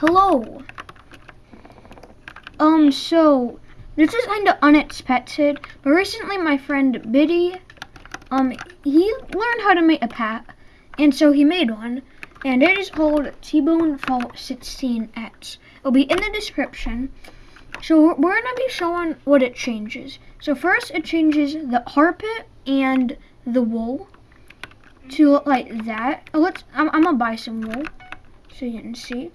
Hello. Um, so this is kind of unexpected, but recently my friend Biddy, um, he learned how to make a pat, and so he made one, and it is called T-Bone Fault 16X. It'll be in the description. So we're, we're gonna be showing what it changes. So first, it changes the carpet and the wool to look like that. Oh, let's. I'm, I'm gonna buy some wool so you can see.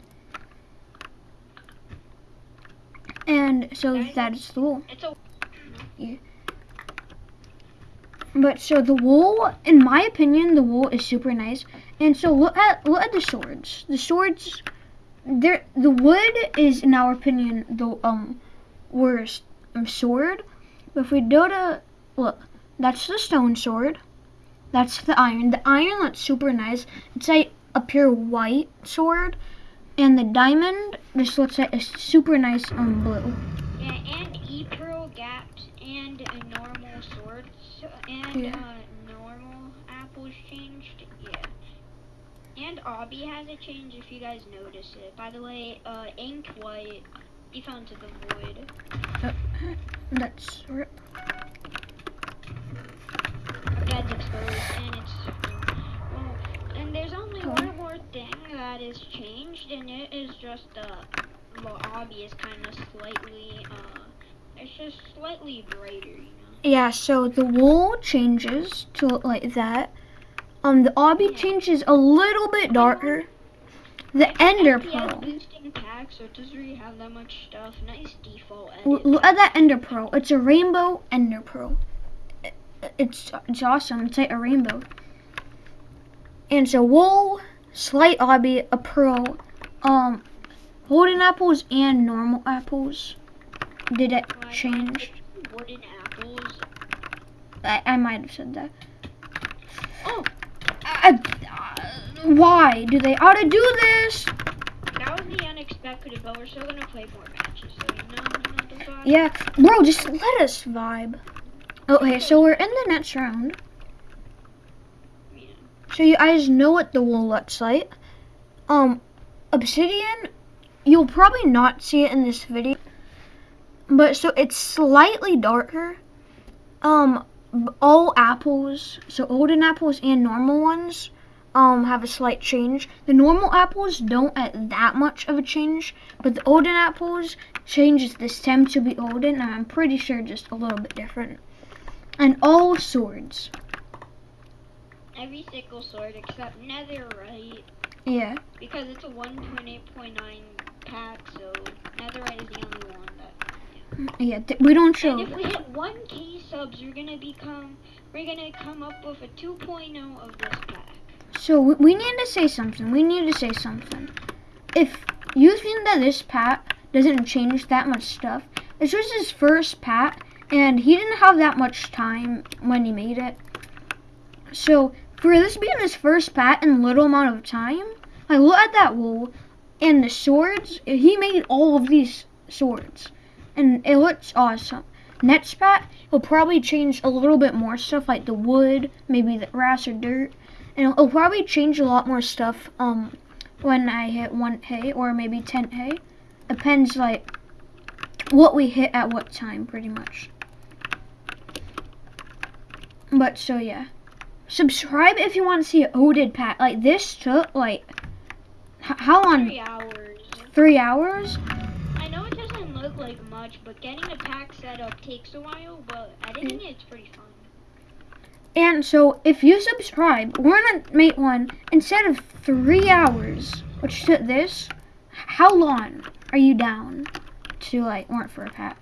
And so Nice. that is the wool. It's a But so the wool, in my opinion, the wool is super nice. And so look at look at the swords. The swords, there the wood is, in our opinion, the um worst um, sword. But if we go to look, that's the stone sword. That's the iron. The iron looks super nice. It's like a pure white sword, and the diamond just looks like a super nice um blue. yeah, and E Pro gaps and a normal swords and Yeah. uh, normal apples changed. Yeah. And Obby has a change if you guys notice it. By the way, uh, ink white. He fell into the void. That's rip. That's exposed, and it's well. And there's only Oh. one more thing that is changed, and it is just uh, well, Obby is kind of slightly uh, it's just slightly brighter, you know. Yeah, so the wool changes to look like that. Um, the obby changes a little bit darker. The Ender Pro. boosting pack, so it doesn't really have that much stuff. Nice default edit. Look at that Ender pearl. It's a rainbow Ender pearl. It's it's awesome. It's like a rainbow. And so wool, slight obby, a pro, um, golden apples and normal apples. Did it change? Wooden apples. I, I might have said that. Oh, I, uh, why do they ought to do this? that was the unexpected, but we're still gonna play more matches. So you know, you know the vibe. Yeah, bro, just let us vibe. Okay, so we're in the next round. So you guys know what the wool looks like. Um, obsidian, you'll probably not see it in this video. But so it's slightly darker. Um, all apples, so golden apples and normal ones, um, have a slight change. The normal apples don't at that much of a change, but the golden apples changes the stem to be golden, and I'm pretty sure just a little bit different. And all swords, Every single sword except Netherite, yeah. because it's a 1.8.9 pack, so Netherite is the only one that. Yeah, th- we don't show. And if we hit 1k subs, we're gonna become, we're gonna come up with a 2.0 of this pack. So we, we need to say something. We need to say something. If you think that this pack doesn't change that much stuff, this was his first pack, and he didn't have that much time when he made it. So for this being his first pack in little amount of time, like look at that wool and the swords. He made all of these swords, and it looks awesome. Next pack, he'll probably change a little bit more stuff like the wood, maybe the grass or dirt and it'll probably change a lot more stuff um when I hit 1k or maybe 10k. Depends like what we hit at what time pretty much. But so yeah. Subscribe if you want to see an Odin pack. Like this took like how long? Three hours. Three hours? I know it doesn't look like much, but getting the pack set up takes a while, but editing mm. it's pretty fun. And so if you subscribe, we're gonna make one instead of three hours, which took this. How long are you down to like work for a pack?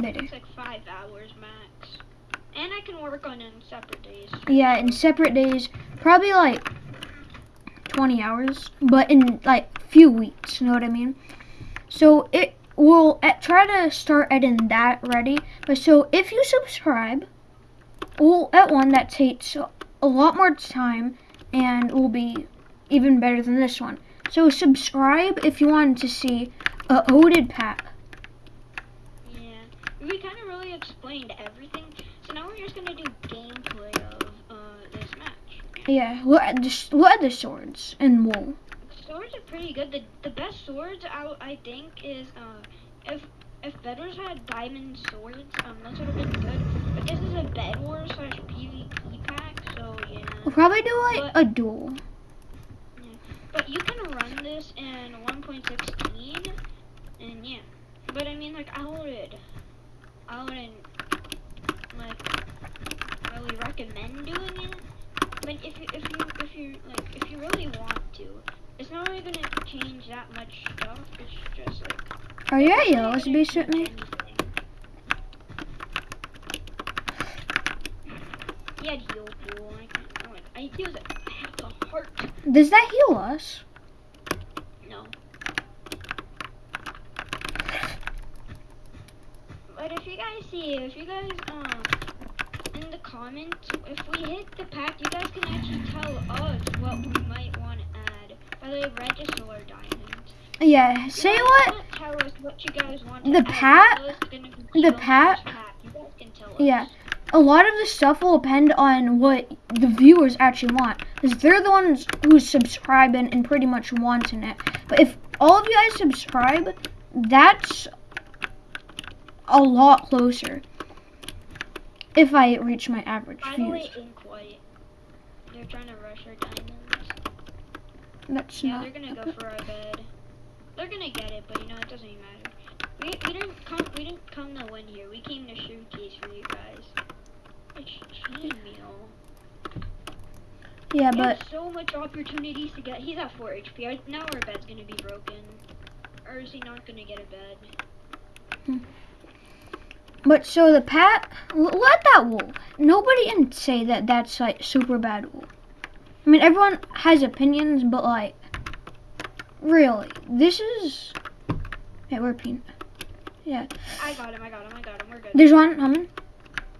Later. It's like five hours max. And I can work on it in separate days. Yeah, in separate days, probably like 20 hours, but in like few weeks. You know what I mean? So it will try to start editing that ready. But so if you subscribe, we'll at one that takes a lot more time and will be even better than this one. So subscribe if you wanted to see a Odin pack. Yeah. We kind of really explained everything. So now we're just gonna do gameplay of uh, this match. Yeah, look at the, look at the swords and wool. swords are pretty good. The the best swords out I think is uh if if Bed Wars had diamond swords, um those would have been good. But this is a Bedwars slash PvP pack, so yeah. We'll probably do like a duel. But you can run this in 1.16, and yeah. But I mean, like, I would, I wouldn't, like, really recommend doing it. But if you, if you, if you, like, if you really want to, it's not really gonna change that much stuff. It's just like. Oh, are you at yellow base with me? He had heal pool. I can't. Oh, I it. I have the heart. Does that heal us? No. But if you guys see, if you guys um in the comments, if we hit the pack, you guys can actually tell us what we might want to add. By the way, red is solar diamonds. Yeah. Say You guys what? Tell us what you guys want The add. pat- You know it's gonna the so much pat- pack. You guys can tell. Yeah. A lot of the stuff will depend on what the viewers actually want, because they're the ones who's subscribing and pretty much wanting it. But if all of you guys subscribe, that's a lot closer. If I reach my average the views, Ink White. They're trying to rush our diamonds. that's Yeah, not. they're gonna go for our bed. They're gonna get it, but you know it doesn't even matter. We, we didn't come we didn't come to win here. We came to showcase for you guys. It's chain meal. Yeah, but so much opportunities to get. He's at 4 HP. Now our bed's gonna be broken. Or is he not gonna get a bed? Hmm. But so the pat, let that wool. Nobody can say that that's like super bad wool. I mean, everyone has opinions, but like, really, this is. Yeah, we're peanut. Yeah, I got him. I got him. I got him. We're good. there's one coming.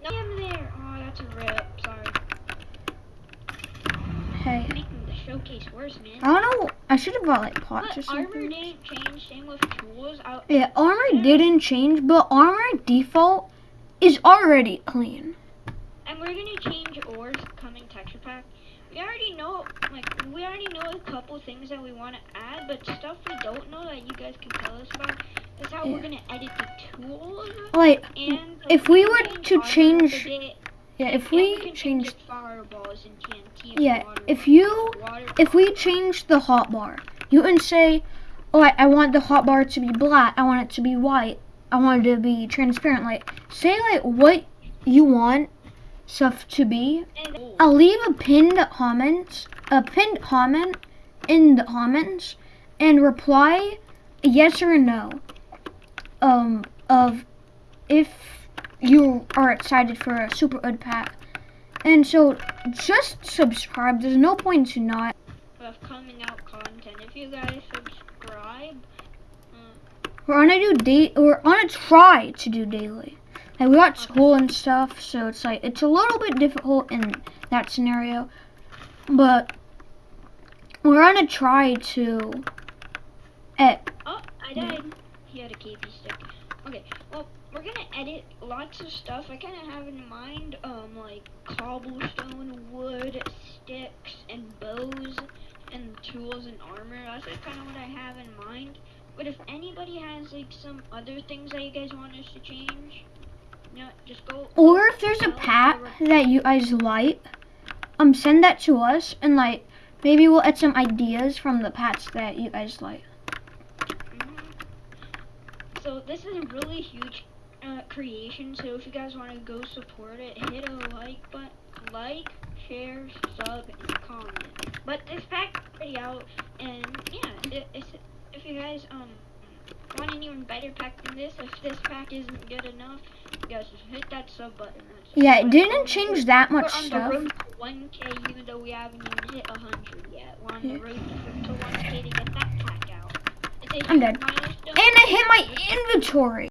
No, I'm there. Oh, that's a rip. Sorry. Hey, Making the showcase worse, man. I don't know. I should have brought like pots or But armor something. didn't change. Same with tools. I, Yeah, armor didn't change, but armor default is already clean. And we're gonna change ores coming texture pack. We already know, like, we already know a couple things that we want to add, but stuff we don't know that you guys can tell us about is how we're gonna edit the tools Like, and if we were to change- yeah, if we change, fireballs and TNT. yeah, if you if we change the hotbar, you can say, "Oh, I, I want the hotbar to be black. I want it to be white. I want it to be transparent." Like, say like what you want stuff to be. I'll leave a pinned comment, a pinned comment in the comments, and reply yes or no. Um, of if you are excited for a super ud pack. And so just subscribe. There's no point to not. of coming out content. If you guys subscribe, uh, We're gonna do day. We're gonna try to do daily. Like we got school and stuff, so it's like it's a little bit difficult in that scenario. But we're on a try to. Eh, Oh, I died. He had a KB stick. Okay, well, we're gonna edit lots of stuff. I kind of have in mind, um, like cobblestone, wood, sticks, and bows, and tools and armor. That's like kind of what I have in mind. But if anybody has like some other things that you guys want us to change, you know, just go. or if there's a pack that you guys like, um, send that to us, and like maybe we'll add some ideas from the packs that you guys like. Mhm. So this is a really huge uh, creation. So if you guys want to go support it, hit a like button, like, share, sub, and comment. But this pack pretty out, and yeah, i- it's, if you guys um want an even better pack than this, if this pack isn't good enough, you guys just hit that sub button. That's Yeah, it didn't change that We're much on stuff. the road to 1K, even though we haven't even hit 100 yet. We're on the Yeah. road to, to 1K to get that pack out. I'm dead. And I hit my inventory.